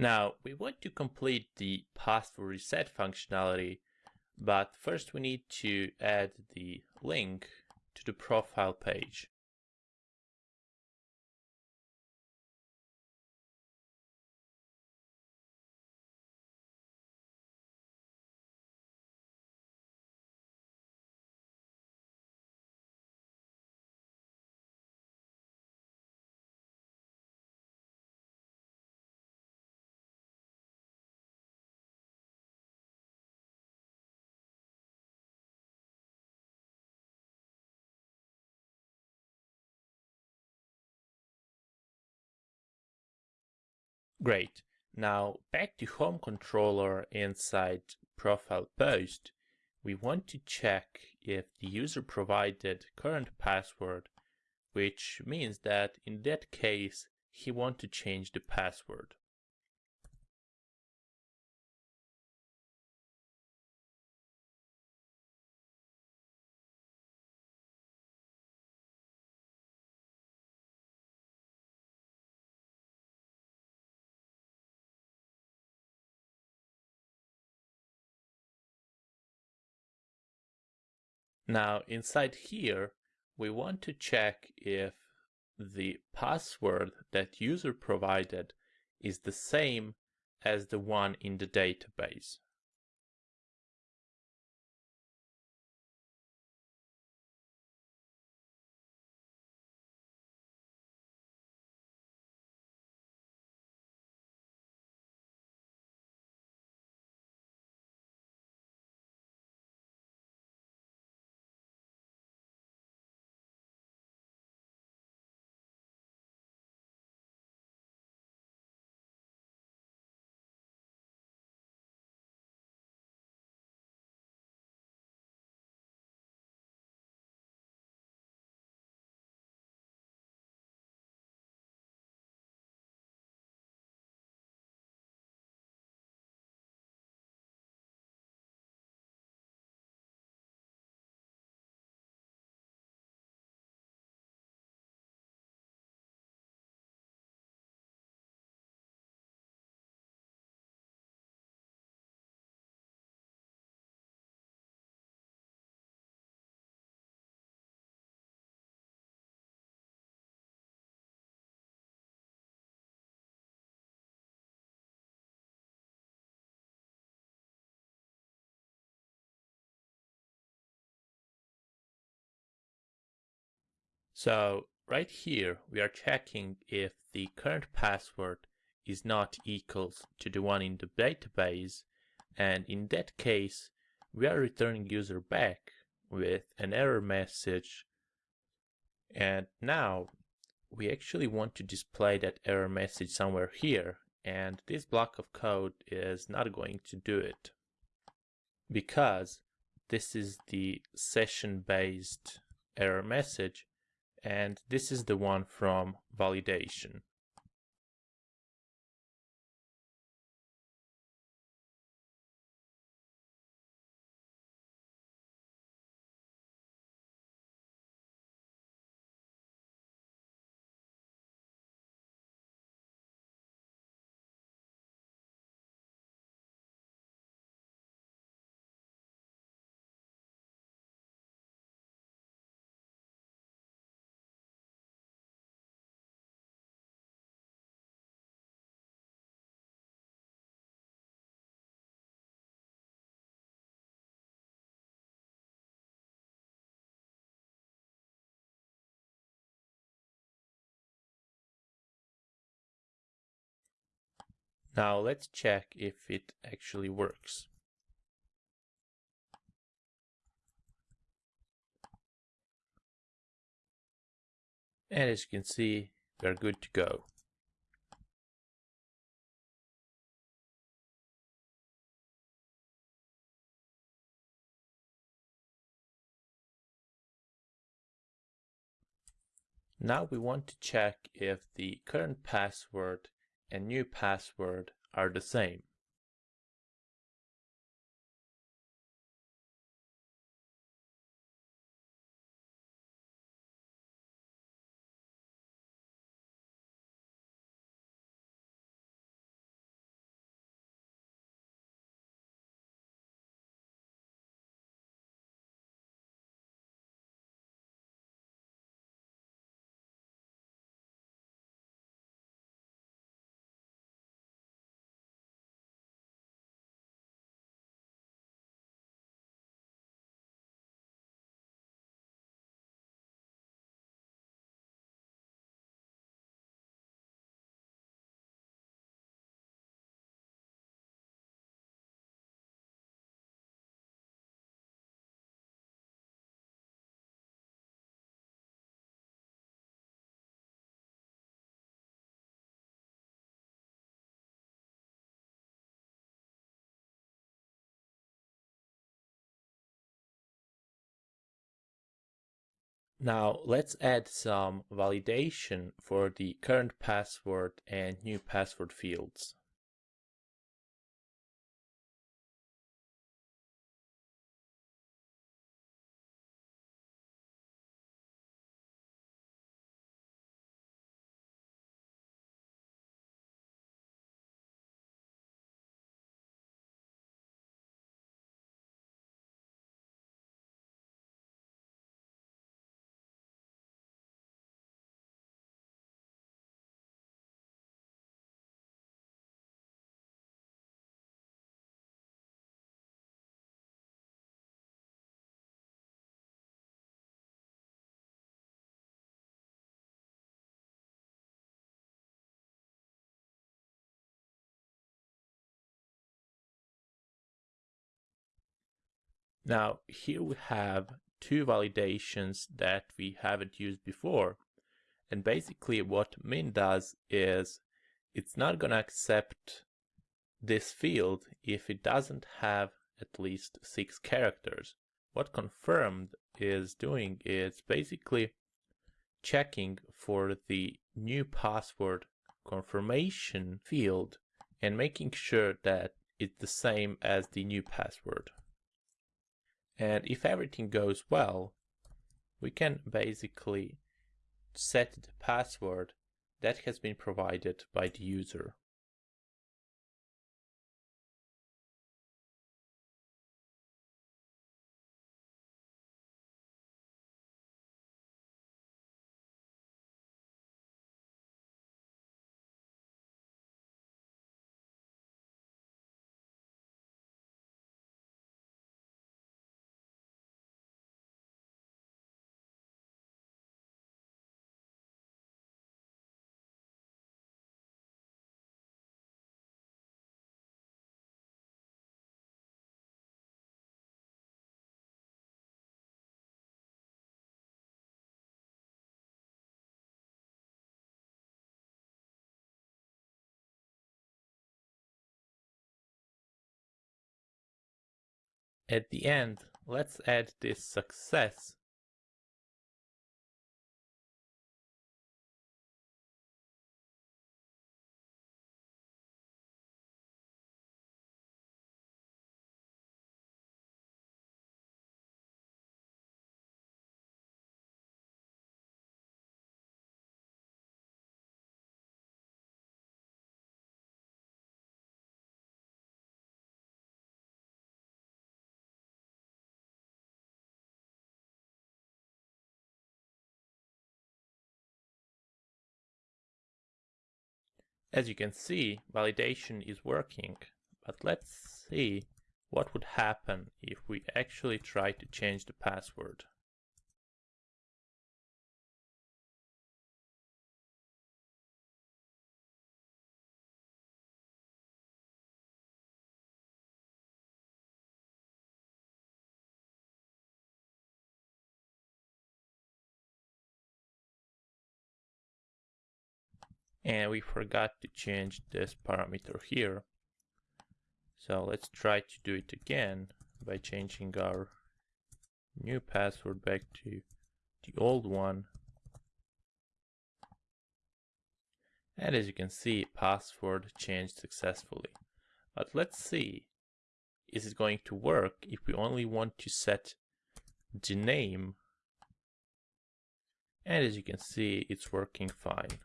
Now we want to complete the password reset functionality, but first we need to add the link to the profile page. Great. Now back to home controller inside profile post, we want to check if the user provided current password, which means that in that case, he want to change the password. Now inside here, we want to check if the password that user provided is the same as the one in the database. So right here, we are checking if the current password is not equals to the one in the database. And in that case, we are returning user back with an error message. And now we actually want to display that error message somewhere here. And this block of code is not going to do it because this is the session based error message and this is the one from validation. Now let's check if it actually works. And as you can see, we're good to go. Now we want to check if the current password and new password are the same. Now let's add some validation for the current password and new password fields. Now here we have two validations that we haven't used before. And basically what min does is it's not going to accept this field if it doesn't have at least six characters. What confirmed is doing is basically checking for the new password confirmation field and making sure that it's the same as the new password. And if everything goes well, we can basically set the password that has been provided by the user. At the end, let's add this success As you can see, validation is working, but let's see what would happen if we actually try to change the password. And we forgot to change this parameter here. So let's try to do it again by changing our new password back to the old one. And as you can see, password changed successfully. But let's see, is it going to work if we only want to set the name? And as you can see, it's working fine.